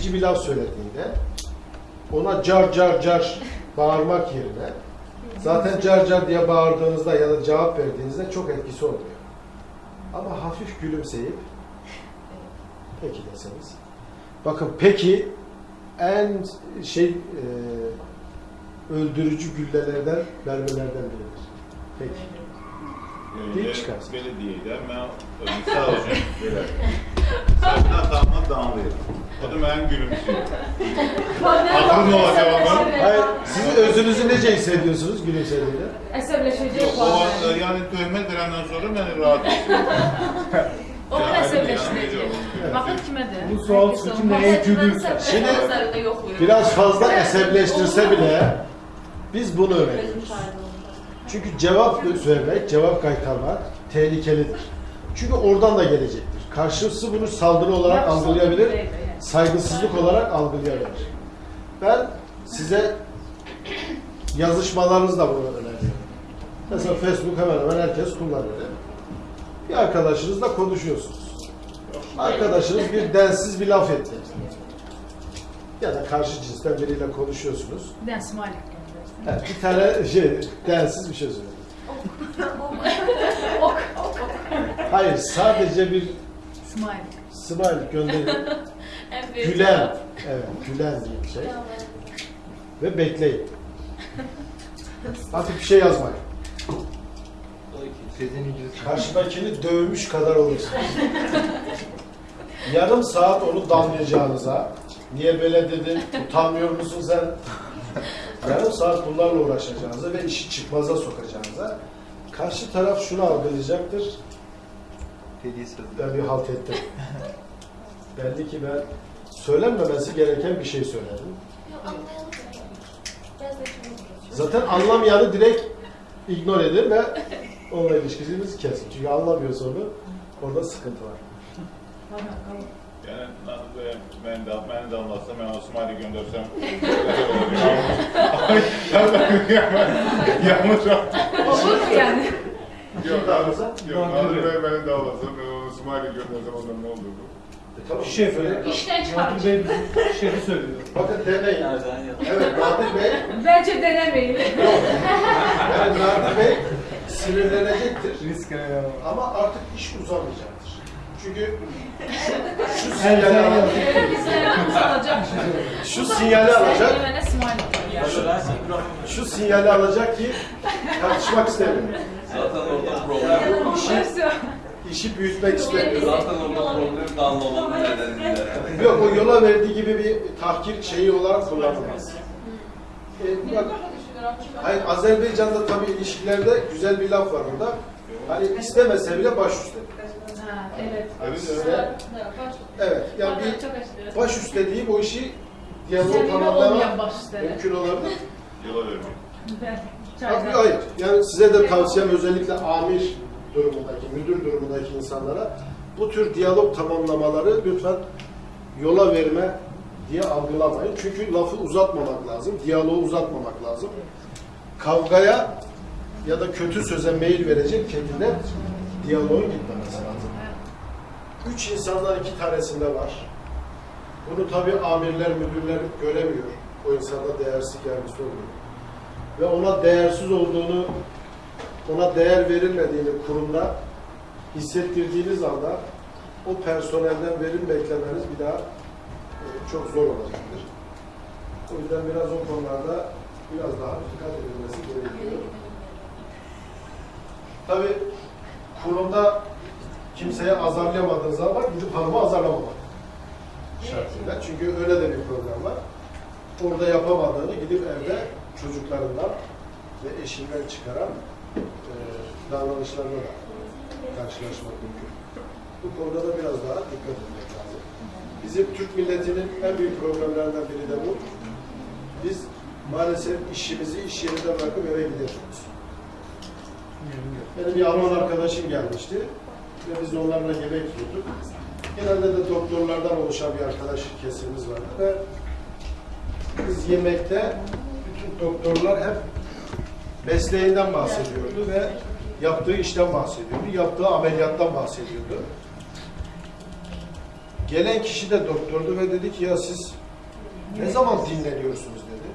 incitici bir laf söylediğinde ona car car car bağırmak yerine zaten car car diye bağırdığınızda ya da cevap verdiğinizde çok etkisi oluyor. Ama hafif gülümseyip peki deseniz. Bakın peki en şey e, öldürücü güllelerden, mermilerden biridir. Peki. Deyip çıkarsın. Belediyede mən misal üçün belə saçdan damla damlayır. O da mənim gülümsüyor. Aklım olacak onun. Hayır, siz özünüzü nece hissediyorsunuz gülümsediğinde? Əsəbləşəcək Yok, o vaxt yəni töhmət verəndən sonra məni rahat. O Yani əsəbləşdirəcək. yani Baxın kimədir? Bu sual çünkü neye gülürsen. Şimdi Biraz fazla esebleştirse bile biz bunu öğreniyoruz. Çünkü cevap vermek, cevap kaytarmak tehlikelidir. Çünkü oradan da gelecektir. Karşısı bunu saldırı olarak algılayabilir, saygısızlık olarak algılayabilir. Ben size yazışmalarınızda bunu öneriyorum. Mesela Facebook hemen hemen herkes kullanıyor. Bir arkadaşınızla konuşuyorsunuz. Arkadaşınız bir densiz bir laf etti. Ya da karşı cinsten biriyle konuşuyorsunuz. Smiley göndərsin. Evet, bir tane şey, densiz bir şey söyledi. Ok, ok. Hayır, sadece bir Smiley. smile gönderin. Gülen, evet, gülen diye bir şey. Ve bekleyin. Hafif bir şey yazmayın. Karşıdakini dövmüş kadar olursunuz. Yarım saat onu damlayacağınıza, niye böyle dedin, utanmıyor musun sen? Yarım saat bunlarla uğraşacağınıza ve işi çıkmaza sokacağınıza, karşı taraf şunu algılayacaktır, ben bir halt ettim. Belli ki ben söylenmemesi gereken bir şey söyledim. Zaten anlamayanı direkt ignore eder ve onunla ilişkimizi kesin. Çünkü anlamıyorsa onu orada sıkıntı var. Yəni mən də məni damlasam, mən o smiley göndərsəm. Yanlış Olur mu yəni? Yok, damlasa? Yok, Nadir Bey beni damlasam, ben o smiley göndersem ondan ne olur bu? E, tamam. Şef öyle. İşten çıkar. Nadir Bey şefi söylüyor. Bakın deneyin. Evet Nadir Bey, Bence denemeyin. yani Nadir Bey sinirlenecektir. Risk Ama artık iş uzamayacaktır. Çünkü şu, şu sinyali, alacak, şu sinyali alacak, göndər. şu sinyali alacak ki tartışmak istemiyor. Zaten orada problem yok. İşi büyütmek istemiyor. Zaten orada problem damlamanın nedeniyle. Yok o yola verdiği gibi bir tahkir şeyi olarak kullanılmaz. E, bak, hayır, Azerbaycan'da tabii ilişkilerde güzel bir laf var orada. Hani istemese bile baş üstte. Ha, evet. Öyle. Evet, yani bir baş üstte deyip o işi diyalog tamamlama mümkün olabilir. Yola vermek. Tabii hayır. Yani size de tavsiyem özellikle amir durumundaki, müdür durumundaki insanlara bu tür diyalog tamamlamaları lütfen yola verme diye algılamayın. Çünkü lafı uzatmamak lazım, diyaloğu uzatmamak lazım. Kavgaya ya da kötü söze meyil verecek şekilde diyaloğun gitmemesi lazım. Üç insandan iki tanesinde var. Bunu tabii amirler, müdürler göremiyor. O insanda değersiz gelmesi oluyor ve ona değersiz olduğunu, ona değer verilmediğini kurumda hissettirdiğiniz anda o personelden verim beklemeniz bir daha e, çok zor olacaktır. O yüzden biraz o konularda biraz daha dikkat edilmesi gerekiyor. Tabii kurumda kimseye azarlayamadığınız zaman gidip hanımı azarlamamak şartıyla. Çünkü öyle de bir problem var. Orada yapamadığını gidip evde çocuklarından ve eşinden çıkaran e, davranışlarla da karşılaşmak mümkün. Bu konuda da biraz daha dikkat etmek lazım. Bizim Türk milletinin en büyük problemlerinden biri de bu. Biz maalesef işimizi iş yerinde bırakıp eve gidemiyoruz. Benim bir Alman arkadaşım gelmişti ve biz onlarla yemek yiyorduk. Genelde de doktorlardan oluşan bir arkadaş kesimimiz vardı ve biz yemekte doktorlar hep mesleğinden bahsediyordu ve yaptığı işten bahsediyordu, yaptığı ameliyattan bahsediyordu. Gelen kişi de doktordu ve dedi ki ya siz ne zaman dinleniyorsunuz dedi.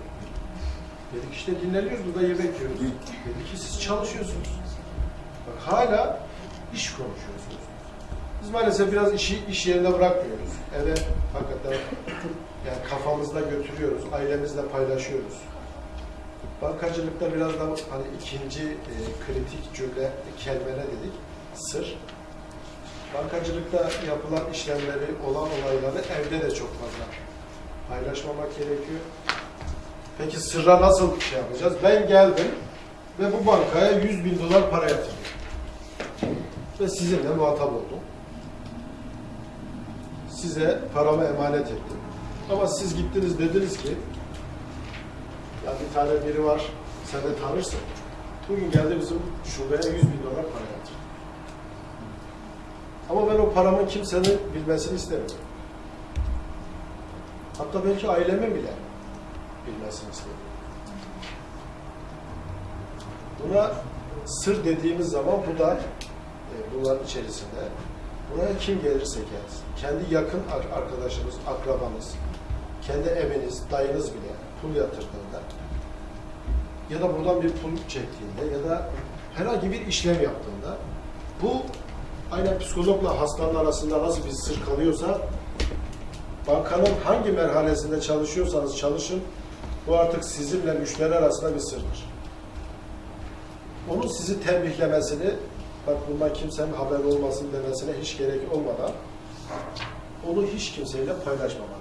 Dedik işte dinleniyoruz burada yemek yiyoruz. Dedi ki siz çalışıyorsunuz. Bak hala iş konuşuyorsunuz. Biz maalesef biraz işi iş yerinde bırakmıyoruz. Eve hakikaten yani kafamızda götürüyoruz, ailemizle paylaşıyoruz. Bankacılıkta biraz da hani ikinci e, kritik cümle, kelime ne dedik? Sır. Bankacılıkta yapılan işlemleri, olan olayları evde de çok fazla paylaşmamak gerekiyor. Peki sırra nasıl şey yapacağız? Ben geldim ve bu bankaya 100 bin dolar para yatırdım. Ve sizinle muhatap oldum. Size paramı emanet ettim. Ama siz gittiniz dediniz ki ya bir tane biri var, sen de tanırsın. Bugün geldi bizim şubeye 100 bin dolar para yatırdı. Ama ben o paramın kimsenin bilmesini istemiyorum. Hatta belki ailemin bile bilmesini istemiyorum. Buna sır dediğimiz zaman bu da e, bunların içerisinde buraya kim gelirse gelsin, kendi yakın ar- arkadaşınız, akrabanız, kendi eviniz, dayınız bile pul yatırdığında ya da buradan bir pul çektiğinde ya da herhangi bir işlem yaptığında bu aynen psikologla hastanın arasında nasıl bir sır kalıyorsa bankanın hangi merhalesinde çalışıyorsanız çalışın bu artık sizinle müşteri arasında bir sırdır. Onun sizi tembihlemesini bak bundan kimsenin haberi olmasın demesine hiç gerek olmadan onu hiç kimseyle paylaşmamanız gerekiyor.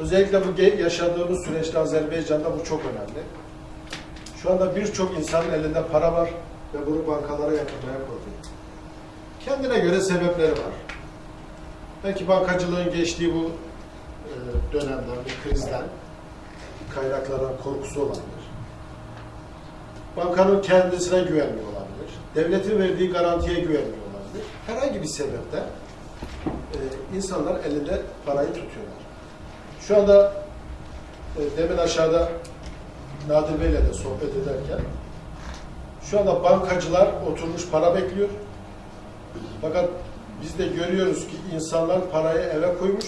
Özellikle bu yaşadığımız süreçte Azerbaycan'da bu çok önemli. Şu anda birçok insanın elinde para var ve bunu bankalara yatırmaya korkuyor. Kendine göre sebepleri var. Belki bankacılığın geçtiği bu e, dönemden, bu krizden kaynaklara korkusu olabilir. Bankanın kendisine güvenmiyor olabilir. Devletin verdiği garantiye güvenmiyor olabilir. Herhangi bir sebepten e, insanlar elinde parayı tutuyorlar. Şu anda e, demin aşağıda Nadir Bey'le de sohbet ederken şu anda bankacılar oturmuş para bekliyor. Fakat biz de görüyoruz ki insanlar parayı eve koymuş.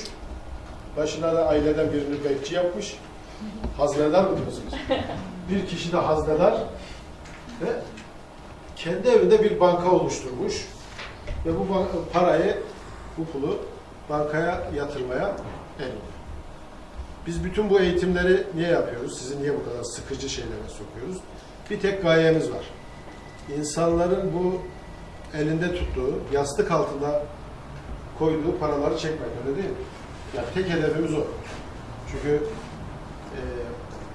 Başına da aileden birini bekçi yapmış. Haznedar mı diyorsunuz? Bir kişi de haznedar ve kendi evinde bir banka oluşturmuş ve bu parayı, bu pulu bankaya yatırmaya el Biz bütün bu eğitimleri niye yapıyoruz? Sizi niye bu kadar sıkıcı şeylere sokuyoruz? Bir tek gayemiz var. İnsanların bu elinde tuttuğu, yastık altında koyduğu paraları çekmek öyle değil mi? Yani tek hedefimiz o. Çünkü e,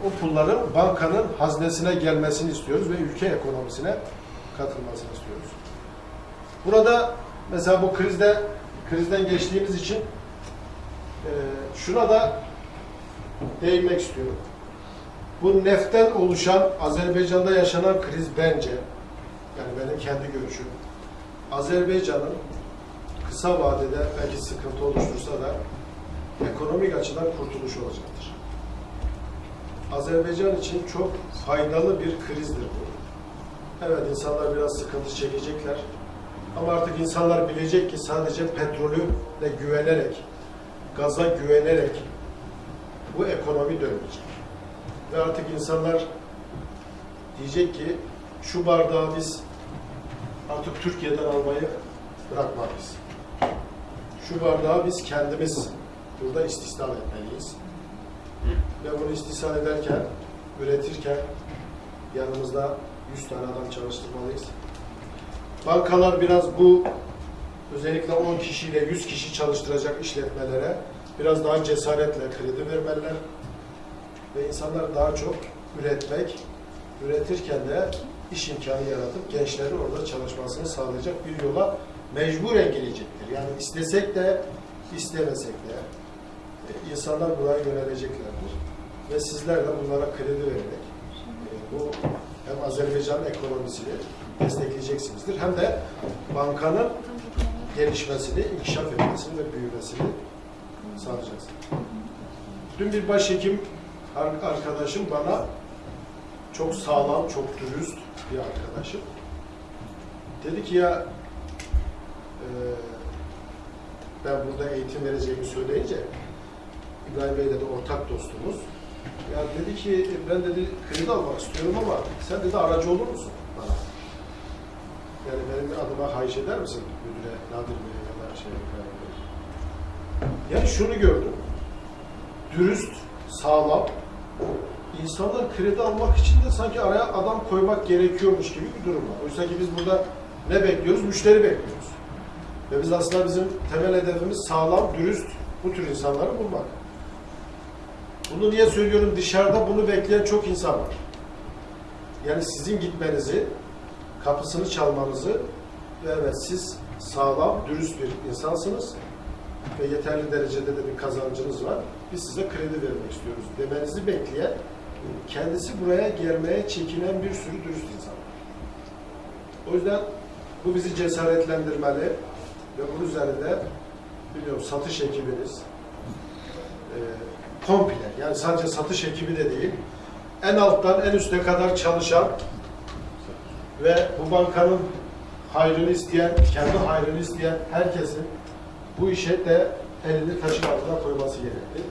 o pulların bankanın haznesine gelmesini istiyoruz ve ülke ekonomisine katılmasını istiyoruz. Burada mesela bu krizde krizden geçtiğimiz için e, şuna da değinmek istiyorum. Bu neften oluşan Azerbaycan'da yaşanan kriz bence yani benim kendi görüşüm Azerbaycan'ın kısa vadede belki sıkıntı oluştursa da ekonomik açıdan kurtuluş olacaktır. Azerbaycan için çok faydalı bir krizdir bu. Evet insanlar biraz sıkıntı çekecekler. Ama artık insanlar bilecek ki sadece petrolü de güvenerek, gaza güvenerek bu ekonomi dönmeyecek. Ve artık insanlar diyecek ki şu bardağı biz artık Türkiye'den almayı bırakmalıyız. Şu bardağı biz kendimiz burada istisnal etmeliyiz. Ve bunu istisnal ederken, üretirken yanımızda 100 tane adam çalıştırmalıyız. Bankalar biraz bu özellikle 10 kişiyle 100 kişi çalıştıracak işletmelere biraz daha cesaretle kredi vermeliler. Ve insanlar daha çok üretmek, üretirken de iş imkanı yaratıp gençlerin orada çalışmasını sağlayacak bir yola mecburen gelecektir. Yani istesek de istemesek de e, insanlar buraya yöneleceklerdir. Ve sizler de bunlara kredi vererek e, bu hem Azerbaycan ekonomisini destekleyeceksinizdir hem de bankanın gelişmesini, inkişaf etmesini ve büyümesini sağlayacaksınız. Dün bir başhekim ar- arkadaşım bana çok sağlam, çok dürüst bir arkadaşım. Dedi ki ya e, ben burada eğitim vereceğimi söyleyince İbrahim Bey'le de ortak dostumuz. Ya dedi ki ben dedi kredi almak istiyorum ama sen dedi aracı olur musun bana? Yani benim adıma hayiş eder misin müdüre, Nadir Bey'e ya da şey İbrahim? Yani şunu gördüm. Dürüst, sağlam, insanlar kredi almak için de sanki araya adam koymak gerekiyormuş gibi bir durum var. Oysa ki biz burada ne bekliyoruz? Müşteri bekliyoruz. Ve biz aslında bizim temel hedefimiz sağlam, dürüst bu tür insanları bulmak. Bunu niye söylüyorum? Dışarıda bunu bekleyen çok insan var. Yani sizin gitmenizi, kapısını çalmanızı ve evet siz sağlam, dürüst bir insansınız ve yeterli derecede de bir kazancınız var. Biz size kredi vermek istiyoruz demenizi bekleyen, kendisi buraya gelmeye çekinen bir sürü dürüst insan. O yüzden bu bizi cesaretlendirmeli ve bunun üzerinde biliyorum satış ekibiniz e, komple yani sadece satış ekibi de değil en alttan en üste kadar çalışan ve bu bankanın hayrını isteyen, kendi hayrını isteyen herkesin bu işe de elini taşın altına koyması gerekli.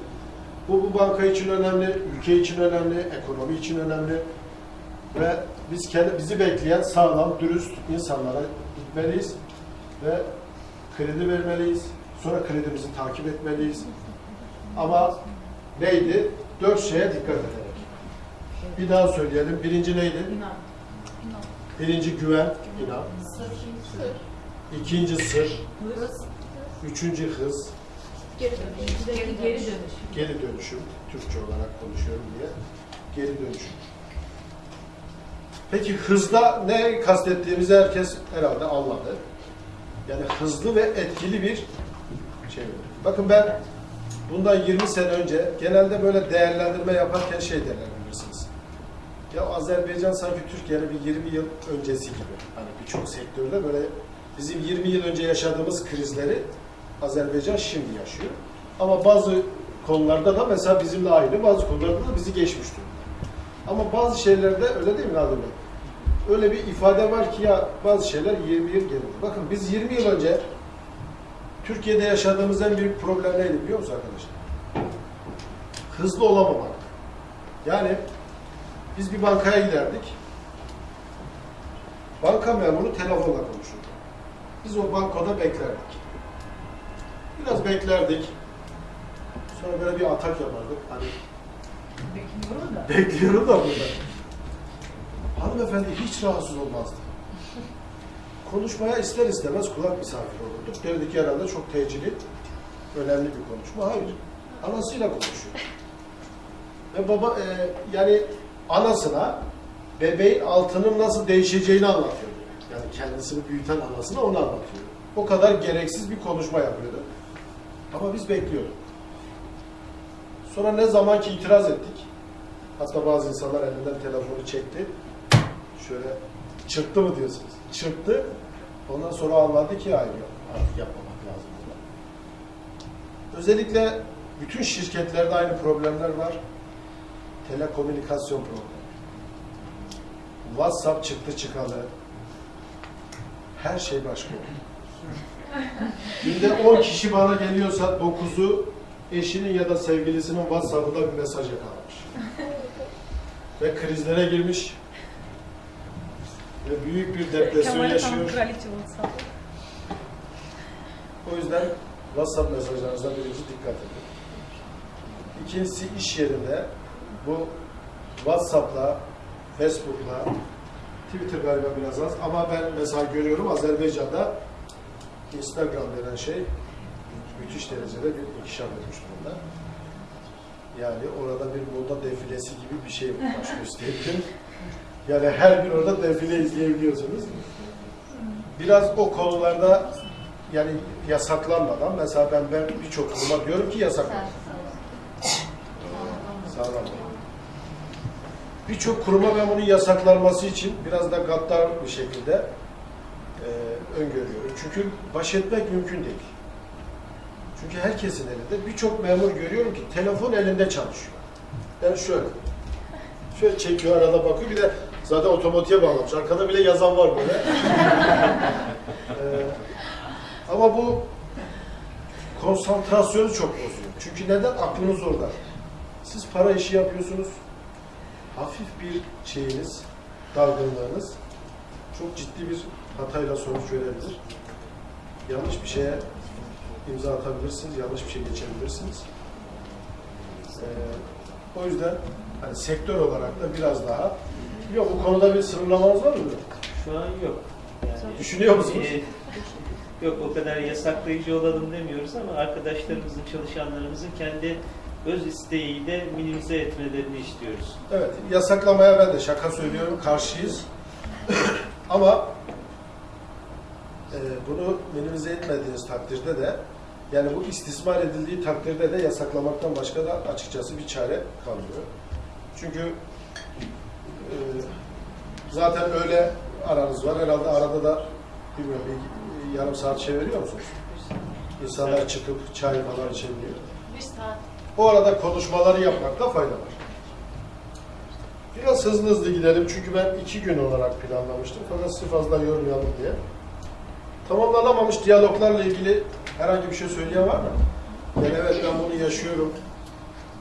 Bu, bu banka için önemli, ülke için önemli, ekonomi için önemli ve biz kendi, bizi bekleyen sağlam, dürüst insanlara gitmeliyiz ve kredi vermeliyiz. Sonra kredimizi takip etmeliyiz. Ama neydi? Dört şeye dikkat ederek. Bir daha söyleyelim. Birinci neydi? İnan. Birinci güven, inan. İkinci sır. Üçüncü hız, Geri Geri, geri dönüş. geri dönüşüm. Türkçe olarak konuşuyorum diye. Geri dönüşüm. Peki hızda ne kastettiğimizi herkes herhalde anladı. Yani hızlı ve etkili bir şey. Bakın ben bundan 20 sene önce genelde böyle değerlendirme yaparken şey derler bilirsiniz. Ya Azerbaycan sanki Türkiye'nin bir 20 yıl öncesi gibi. Hani birçok sektörde böyle bizim 20 yıl önce yaşadığımız krizleri Azerbaycan şimdi yaşıyor. Ama bazı konularda da mesela bizimle aynı, bazı konularda da bizi geçmiş durumda. Ama bazı şeylerde öyle değil mi Nadir Bey? Öyle bir ifade var ki ya bazı şeyler 20 yıl geride. Bakın biz 20 yıl önce Türkiye'de yaşadığımız en büyük problem neydi biliyor musunuz arkadaşlar? Hızlı olamamak. Yani biz bir bankaya giderdik. Banka memuru telefonla konuşurdu. Biz o bankoda beklerdik. Biraz beklerdik. Sonra böyle bir atak yapardık. Hani Bekliyorum da. bekliyorum da burada. Hanımefendi hiç rahatsız olmazdı. Konuşmaya ister istemez kulak misafiri olurduk. Derdik ki herhalde çok tecili, önemli bir konuşma. Hayır. Anasıyla konuşuyor. Ve baba e, yani anasına bebeğin altının nasıl değişeceğini anlatıyor. Yani kendisini büyüten anasına onu anlatıyor. O kadar gereksiz bir konuşma yapıyordu. Ama biz bekliyorduk. Sonra ne zaman ki itiraz ettik, hatta bazı insanlar elinden telefonu çekti, şöyle çırptı mı diyorsunuz? Çırptı, ondan sonra anladı ki hayır artık yapmamak lazım. Özellikle bütün şirketlerde aynı problemler var. Telekomünikasyon problemi. WhatsApp çıktı çıkalı. Her şey başka oldu. Günde 10 kişi bana geliyorsa 9'u eşinin ya da sevgilisinin WhatsApp'ında bir mesaj yakalamış. Ve krizlere girmiş. Ve büyük bir depresyon yaşıyor. O yüzden WhatsApp mesajlarınıza birinci dikkat edin. İkincisi iş yerinde bu WhatsApp'la, Facebook'la, Twitter galiba biraz az ama ben mesela görüyorum Azerbaycan'da Instagram denen şey müthiş derecede bir inkişaf etmiş durumda. Yani orada bir moda defilesi gibi bir şey baş gösterebilirim. Yani her gün orada defile izleyebiliyorsunuz. Biraz o konularda yani yasaklanmadan mesela ben ben birçok kuruma diyorum ki yasaklan. Sağlam. Birçok kuruma ben bunun yasaklanması için biraz da gaddar bir şekilde öngörüyorum. Çünkü baş etmek mümkün değil. Çünkü herkesin elinde birçok memur görüyorum ki telefon elinde çalışıyor. Yani şöyle. Şöyle çekiyor arada bakıyor bir de zaten otomatiğe bağlamış. Arkada bile yazan var böyle. Ee, ama bu konsantrasyonu çok bozuyor. Çünkü neden? Aklınız orada. Siz para işi yapıyorsunuz. Hafif bir şeyiniz, dalgınlığınız çok ciddi bir hatayla sonuç verebilir. Yanlış bir şeye imza atabilirsiniz, yanlış bir şey geçebilirsiniz. Ee, o yüzden hani sektör olarak da biraz daha yok bu konuda bir sınırlamanız var mı? Şu an yok. Yani, Düşünüyor musunuz? e, yok o kadar yasaklayıcı olalım demiyoruz ama arkadaşlarımızın, çalışanlarımızın kendi öz isteğiyle minimize etmelerini istiyoruz. Evet, yasaklamaya ben de şaka söylüyorum, karşıyız. Ama e, bunu minimize etmediğiniz takdirde de, yani bu istismar edildiği takdirde de yasaklamaktan başka da açıkçası bir çare kalmıyor. Çünkü e, zaten öyle aranız var. Herhalde arada da bilmiyorum bir yarım saat şey veriyor musunuz? İnsanlar çıkıp çay falan içebiliyor. Bir saat. O arada konuşmaları yapmakta fayda var. Biraz hızlı hızlı gidelim çünkü ben iki gün olarak planlamıştım fakat sizi fazla yormayalım diye. Tamamlanamamış diyaloglarla ilgili herhangi bir şey söyleyen var mı? Yani evet ben bunu yaşıyorum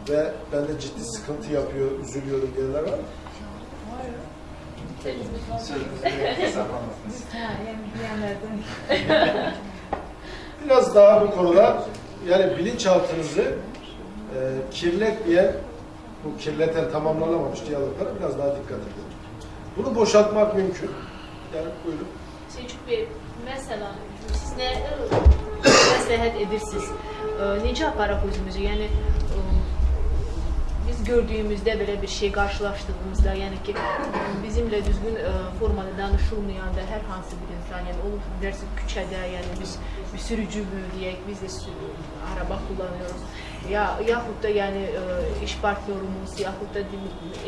ve bende ciddi sıkıntı yapıyor, üzülüyorum diyenler var mı? Biraz daha bu konuda yani bilinçaltınızı e, kirletmeyen, bu kirleten tamamlanamamış diyaloglara biraz daha dikkat edin. Bunu boşaltmak mümkün. Yani buyurun. Selçuk Bey, mesela siz ə, məsləhət edirsiniz? Ə, Necə aparaq özümüzü? Yəni ə, biz gördüyümüzdə belə bir şey qarşılaşdığımızda, yəni ki, bizimlə düzgün ə, formada danışılmayanda hər hansı bir insan, yəni olur dersin küçədə, yəni biz bir sürücü deyək, biz də araba kullanıyoruz. Ya yaxud da yəni ə, iş partnyorumuz, yaxud da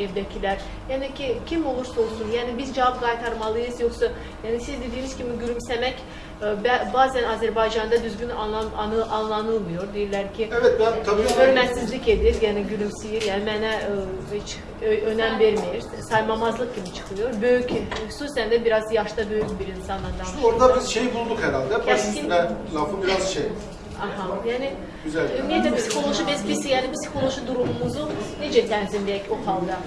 evdəkilər, yəni ki, kim olursa olsun, yəni biz cavab qaytarmalıyız, yoxsa yəni siz dediyiniz kimi gülümsəmək ə, bə- bazen Azərbaycanda düzgün anlam, anı, anlanılmıyor. Deyirlər ki, Evet ben tabii hörmətsizlik edir, yəni gülümsəyir, yəni mənə ə, heç önəm vermir, saymamazlıq kimi çıxıyor. Böyük, xüsusən də biraz yaşda böyük bir insanla İşte danışır. orada biz şey bulduk herhalde. Baş Keskin. üstüne lafı biraz şey. Aha, yəni ümumiyyətlə psixoloji biz biz yəni psixoloji durumumuzu necə tənzimləyək o halda?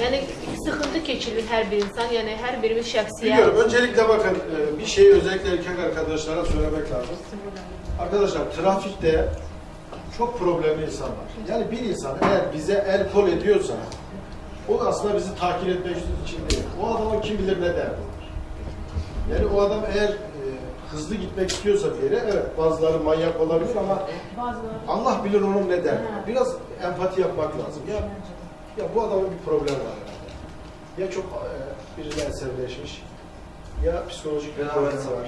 Yəni sıxıntı keçirir hər bir insan, yəni hər birimiz şəxsiyyət. Biliyorum. Öncelikle bakın e, bir şeyi özellikle erkek arkadaşlara söylemek lazım. Arkadaşlar trafikte çok problemli insan var. Yani bir insan eğer bize el kol ediyorsa o aslında bizi takip etmek için değil. O adamın kim bilir ne derdi. Yani o adam eğer e, hızlı gitmek istiyorsa bir yere evet bazıları manyak olabilir ama Bazıları Allah bilir onun ne var. Biraz empati yapmak lazım. Ya ya bu adamın bir problemi var herhalde. Ya çok e, birine esirleşmiş ya psikolojik bir problemi var.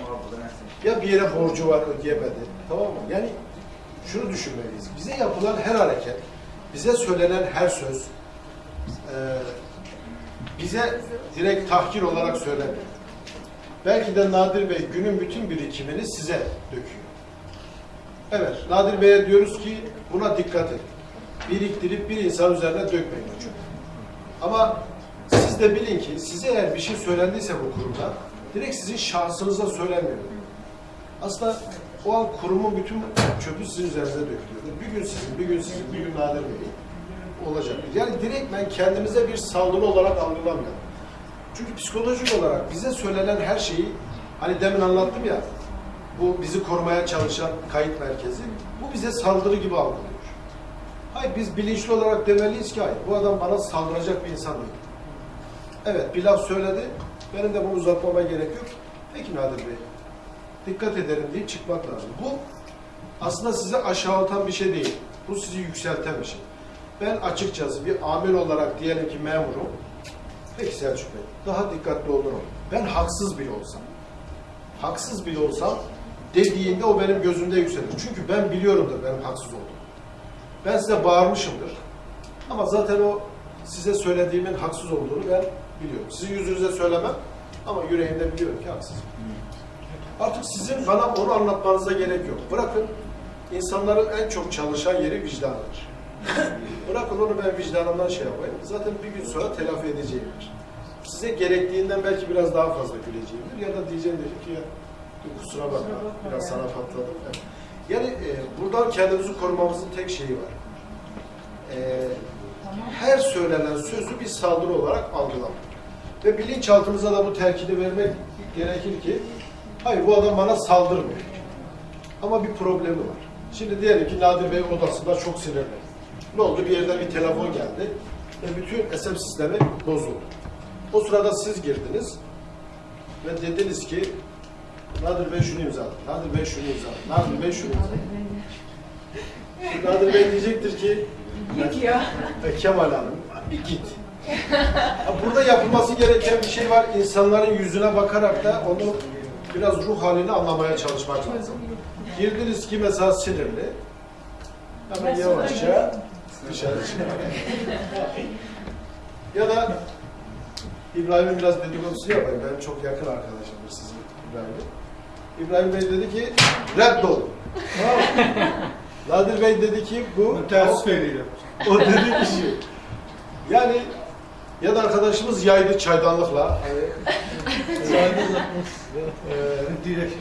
Ya bir yere borcu var ödeyemedi. Tamam mı? Yani şunu düşünmeliyiz. Bize yapılan her hareket, bize söylenen her söz e, bize direkt tahkir olarak söylenmiyor. Belki de Nadir Bey günün bütün birikimini size döküyor. Evet, Nadir Bey'e diyoruz ki buna dikkat edin. Biriktirip bir insan üzerine dökmeyin hocam. Ama siz de bilin ki size eğer bir şey söylendiyse bu kurumda direkt sizin şahsınıza söylenmiyor. Aslında o an kurumun bütün çöpü sizin üzerinize dökülüyor. Bir gün sizin, bir gün sizin, bir gün Nadir Bey'in olacak. Yani direkt ben kendimize bir saldırı olarak algılamıyorum. Çünkü psikolojik olarak bize söylenen her şeyi hani demin anlattım ya bu bizi korumaya çalışan kayıt merkezi bu bize saldırı gibi algılıyor. Hayır biz bilinçli olarak demeliyiz ki hayır bu adam bana saldıracak bir insan değil. Evet bir laf söyledi benim de bunu uzatmama gerek yok. Peki Nadir Bey dikkat ederim deyip çıkmak lazım. Bu aslında sizi aşağılatan bir şey değil. Bu sizi yükselten bir şey. Ben açıkçası bir amir olarak diyelim ki memurum. Peki Selçuk Bey, daha dikkatli olurum. Ben haksız bile olsam, haksız bile olsam dediğinde o benim gözümde yükselir. Çünkü ben biliyorumdur benim haksız olduğumu. Ben size bağırmışımdır. Ama zaten o size söylediğimin haksız olduğunu ben biliyorum. Sizin yüzünüze söylemem ama yüreğimde biliyorum ki haksızım. Artık sizin bana onu anlatmanıza gerek yok. Bırakın insanların en çok çalışan yeri vicdanıdır. Bırakın onu ben vicdanımdan şey yapayım. Zaten bir gün sonra telafi edeceğimdir. Size gerektiğinden belki biraz daha fazla güleceğimdir. Ya da diyeceğimdir ki ya kusura bakma biraz sana patladım. Yani e, buradan kendimizi korumamızın tek şeyi var. E, her söylenen sözü bir saldırı olarak algılamak. Ve bilinçaltımıza da bu telkini vermek gerekir ki hayır bu adam bana saldırmıyor. Ama bir problemi var. Şimdi diyelim ki Nadir Bey odasında çok sinirli. Ne oldu? Bir yerden bir telefon geldi ve bütün SM sistemi bozuldu. O sırada siz girdiniz ve dediniz ki Nadir Bey şunu imzaladı, Nadir Bey şunu imzaladı, Nadir Bey şunu imzaladı. Şimdi Nadir Bey diyecektir ki Git ya. e, Kemal Hanım bir git. Burada yapılması gereken bir şey var. İnsanların yüzüne bakarak da onu biraz ruh halini anlamaya çalışmak lazım. Girdiniz ki mesela sinirli. Hemen yavaşça dışarı ya da İbrahim'in biraz dedikodusunu yapayım. Ben çok yakın arkadaşımdır sizin İbrahim'in. İbrahim Bey dedi ki reddol. Nadir Bey dedi ki bu Ters veriyor. o dedi ki şu. Yani ya da arkadaşımız yaydı çaydanlıkla. Hani, Direkt